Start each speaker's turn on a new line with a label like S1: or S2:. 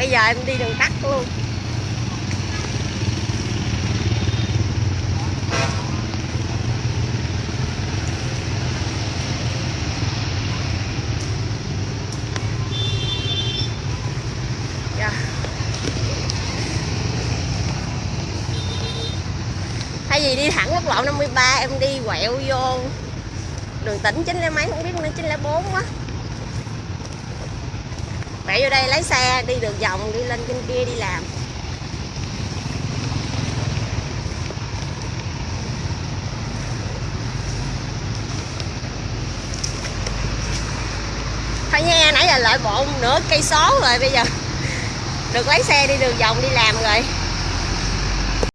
S1: bây giờ em đi đường tắt luôn. Dạ. Thay vì đi thẳng quốc lộ 53 em đi quẹo vô đường tỉnh chín mấy, không biết nữa, chín bốn quá mẹ vô đây lấy xe, đi đường vòng, đi lên trên kia đi làm. Thôi nghe nãy giờ lợi bộ nửa cây số rồi, bây giờ được lấy xe đi đường vòng đi làm rồi.